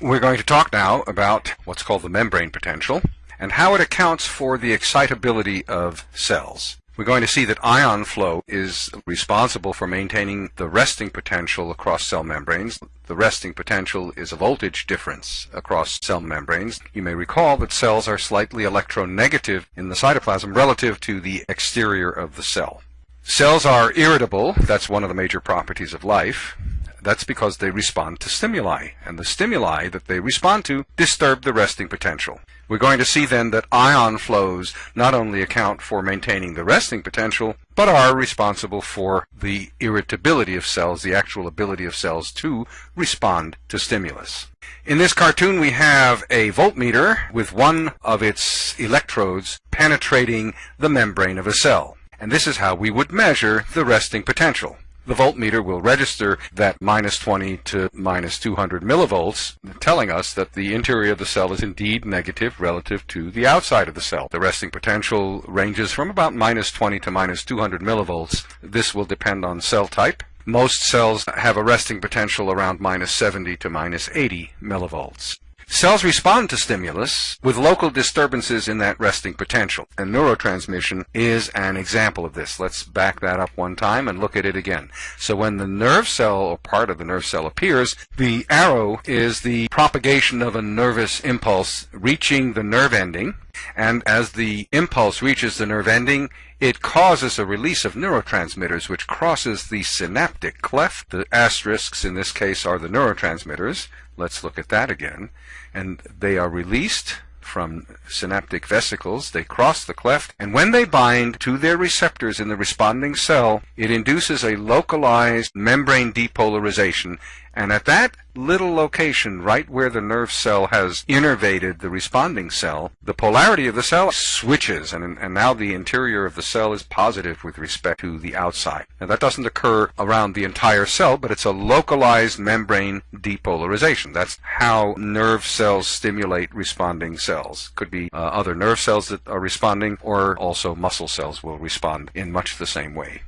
We're going to talk now about what's called the membrane potential and how it accounts for the excitability of cells. We're going to see that ion flow is responsible for maintaining the resting potential across cell membranes. The resting potential is a voltage difference across cell membranes. You may recall that cells are slightly electronegative in the cytoplasm relative to the exterior of the cell. Cells are irritable, that's one of the major properties of life. That's because they respond to stimuli, and the stimuli that they respond to disturb the resting potential. We're going to see then that ion flows not only account for maintaining the resting potential, but are responsible for the irritability of cells, the actual ability of cells to respond to stimulus. In this cartoon we have a voltmeter with one of its electrodes penetrating the membrane of a cell. And this is how we would measure the resting potential the voltmeter will register that minus 20 to minus 200 millivolts, telling us that the interior of the cell is indeed negative relative to the outside of the cell. The resting potential ranges from about minus 20 to minus 200 millivolts. This will depend on cell type. Most cells have a resting potential around minus 70 to minus 80 millivolts. Cells respond to stimulus with local disturbances in that resting potential, and neurotransmission is an example of this. Let's back that up one time and look at it again. So when the nerve cell or part of the nerve cell appears, the arrow is the propagation of a nervous impulse reaching the nerve ending, and as the impulse reaches the nerve ending, it causes a release of neurotransmitters which crosses the synaptic cleft. The asterisks in this case are the neurotransmitters. Let's look at that again. And they are released from synaptic vesicles. They cross the cleft, and when they bind to their receptors in the responding cell, it induces a localized membrane depolarization. And at that little location, right where the nerve cell has innervated the responding cell, the polarity of the cell switches, and, and now the interior of the cell is positive with respect to the outside. Now that doesn't occur around the entire cell, but it's a localized membrane depolarization. That's how nerve cells stimulate responding cells. Could be uh, other nerve cells that are responding, or also muscle cells will respond in much the same way.